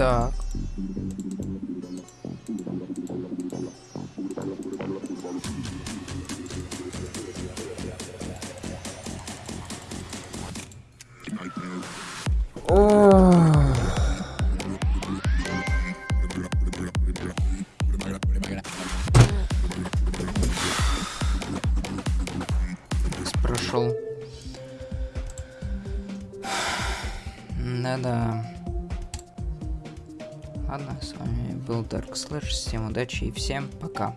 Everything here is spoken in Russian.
Так. Прошел. Да-да. Ладно, с вами был Dark Slash. Всем удачи и всем пока.